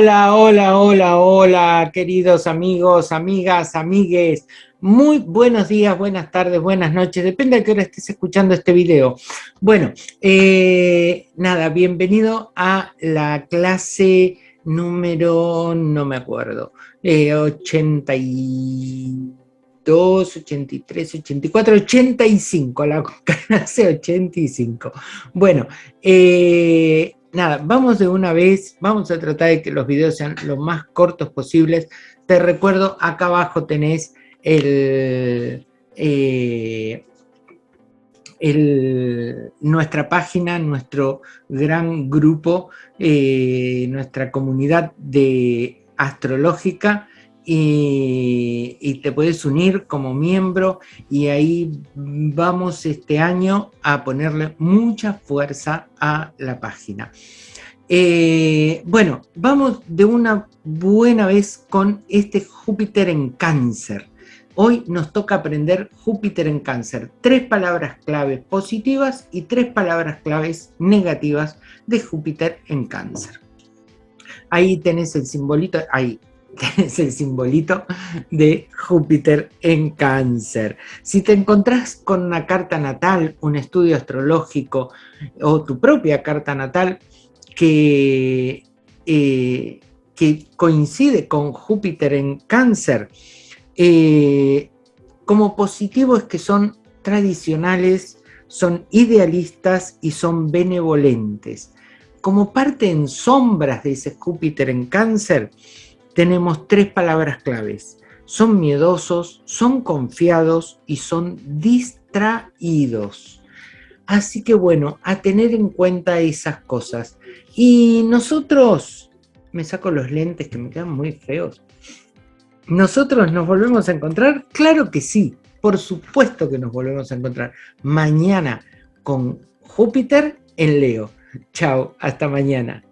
Hola, hola, hola, hola, queridos amigos, amigas, amigues. Muy buenos días, buenas tardes, buenas noches, depende de qué hora estés escuchando este video. Bueno, eh, nada, bienvenido a la clase número, no me acuerdo, eh, 82, 83, 84, 85, la clase 85. Bueno, eh, nada, vamos de una vez, vamos a tratar de que los videos sean lo más cortos posibles. Te recuerdo, acá abajo tenés el, eh, nuestra página, nuestro gran grupo, eh, nuestra comunidad de astrológica, y, te puedes unir como miembro y ahí vamos este año a ponerle mucha fuerza a la página. Eh, bueno, vamos de una buena vez con este Júpiter en cáncer. Hoy nos toca aprender Júpiter en cáncer. Tres palabras claves positivas y tres palabras claves negativas de Júpiter en cáncer. Ahí tenés el simbolito, ahí, es el simbolito de Júpiter en cáncer. Si te encontrás con una carta natal, un estudio astrológico o tu propia carta natal que, eh, que coincide con Júpiter en cáncer, eh, como positivo es que son tradicionales, son idealistas y son benevolentes. Como parte en sombras de ese Júpiter en cáncer, tenemos tres palabras claves. Son miedosos, son confiados y son distraídos. Así que bueno, a tener en cuenta esas cosas. Y nosotros, me saco los lentes que me quedan muy feos. ¿Nosotros nos volvemos a encontrar? Claro que sí, por supuesto que nos volvemos a encontrar mañana con Júpiter en Leo. Chao, hasta mañana.